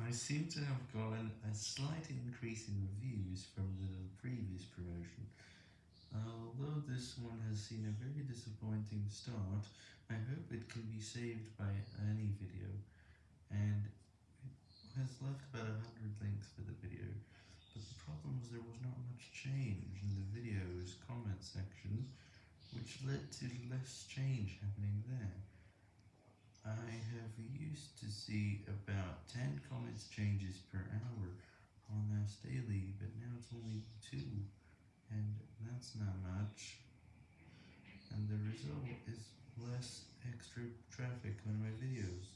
I seem to have gotten a slight increase in reviews from the previous promotion. Although this one has seen a very disappointing start, I hope it can be saved by any video, and it has left about 100 links for the video, but the problem was there was not much change in the video's comment section, which led to less change happening there. I have used to see about 10 changes per hour on Mouse Daily, but now it's only 2, and that's not much, and the result is less extra traffic on my videos